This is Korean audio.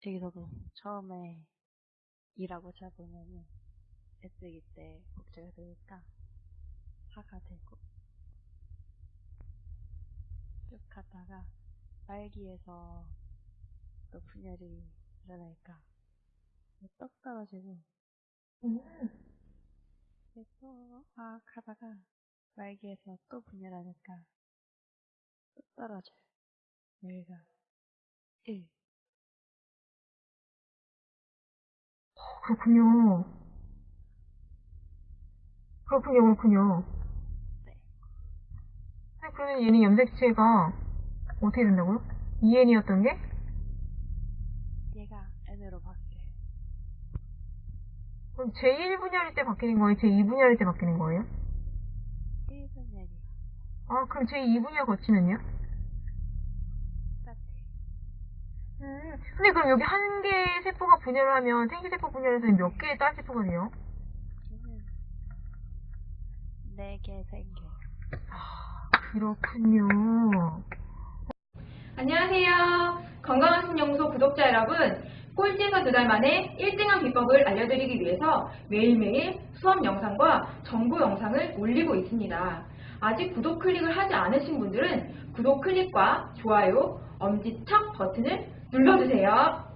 저도 처음에 일하고 시작하면은 S2 때 복제가 되니까 4가 되고 쭉 가다가 말기에서 또 분열이 일어날까 떡 떨어지고 또막 하다가 말기에서 또 분열하니까 또 떨어져요. 여기가 1 그렇군요. 그렇군요, 그렇군요. 네. 근데 그러면 얘는 염색체가 어떻게 된다고요? 2N이었던 게? 얘가 N으로 바뀌어요. 그럼 제1분열일 때 바뀌는 거예요? 제2분열일 때 바뀌는 거예요? 1분열이요. 아, 그럼 제2분열 거치면요? 음, 근데 그럼 여기 한 개의 세포가 분열을 하면 생기세포 분열에서는 몇 개의 딸 세포가 돼요? 얘는 4개 생겨요. 그렇군요. 안녕하세요. 건강한 신연구소 구독자 여러분. 꼴찌에서 두 달 만에 1등한 비법을 알려드리기 위해서 매일매일 수업 영상과 정보 영상을 올리고 있습니다. 아직 구독 클릭을 하지 않으신 분들은 구독 클릭과 좋아요, 엄지척 버튼을 눌러주세요.